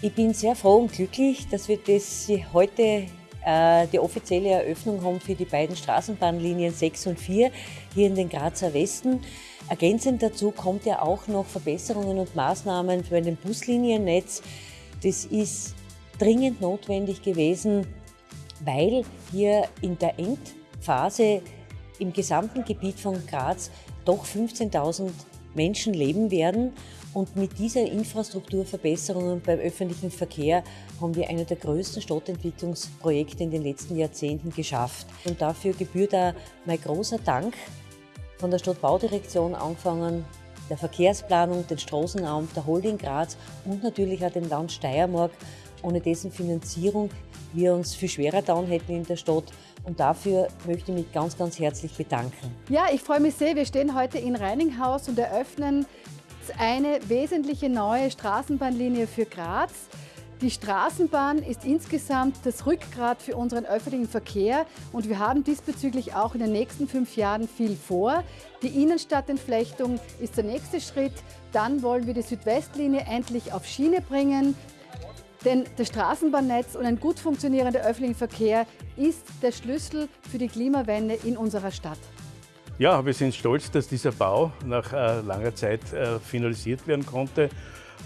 Ich bin sehr froh und glücklich, dass wir das heute äh, die offizielle Eröffnung haben für die beiden Straßenbahnlinien 6 und 4 hier in den Grazer Westen. Ergänzend dazu kommt ja auch noch Verbesserungen und Maßnahmen für ein Busliniennetz. Das ist dringend notwendig gewesen, weil hier in der Endphase im gesamten Gebiet von Graz doch 15.000 Menschen leben werden. Und mit dieser Infrastrukturverbesserungen beim öffentlichen Verkehr haben wir eine der größten Stadtentwicklungsprojekte in den letzten Jahrzehnten geschafft. Und dafür gebührt auch mein großer Dank von der Stadtbaudirektion angefangen, der Verkehrsplanung, den Straßenamt, der Holding Graz und natürlich auch dem Land Steiermark, ohne dessen Finanzierung wir uns viel schwerer down hätten in der Stadt. Und dafür möchte ich mich ganz, ganz herzlich bedanken. Ja, ich freue mich sehr. Wir stehen heute in Reininghaus und eröffnen eine wesentliche neue Straßenbahnlinie für Graz. Die Straßenbahn ist insgesamt das Rückgrat für unseren öffentlichen Verkehr und wir haben diesbezüglich auch in den nächsten fünf Jahren viel vor. Die Innenstadtentflechtung ist der nächste Schritt. Dann wollen wir die Südwestlinie endlich auf Schiene bringen. Denn das Straßenbahnnetz und ein gut funktionierender öffentlicher Verkehr ist der Schlüssel für die Klimawende in unserer Stadt. Ja, wir sind stolz, dass dieser Bau nach äh, langer Zeit äh, finalisiert werden konnte.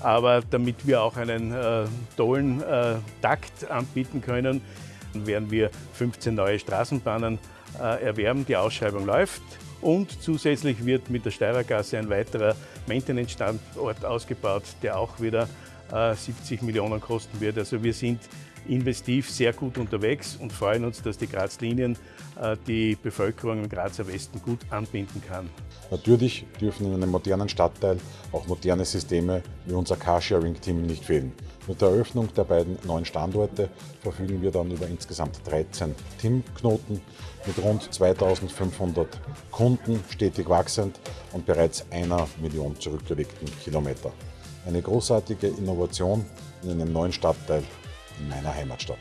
Aber damit wir auch einen äh, tollen äh, Takt anbieten können, werden wir 15 neue Straßenbahnen äh, erwerben. Die Ausschreibung läuft. Und zusätzlich wird mit der Steirergasse ein weiterer Maintenance-Standort ausgebaut, der auch wieder 70 äh, Millionen kosten wird. Also wir sind investiv sehr gut unterwegs und freuen uns, dass die Graz-Linien äh, die Bevölkerung im Grazer Westen gut anbinden kann. Natürlich dürfen in einem modernen Stadtteil auch moderne Systeme wie unser Carsharing-Team nicht fehlen. Mit der Eröffnung der beiden neuen Standorte verfügen wir dann über insgesamt 13 Teamknoten mit rund 2500 Kunden, stetig wachsend und bereits einer Million zurückgelegten Kilometer. Eine großartige Innovation in einem neuen Stadtteil in meiner Heimatstadt.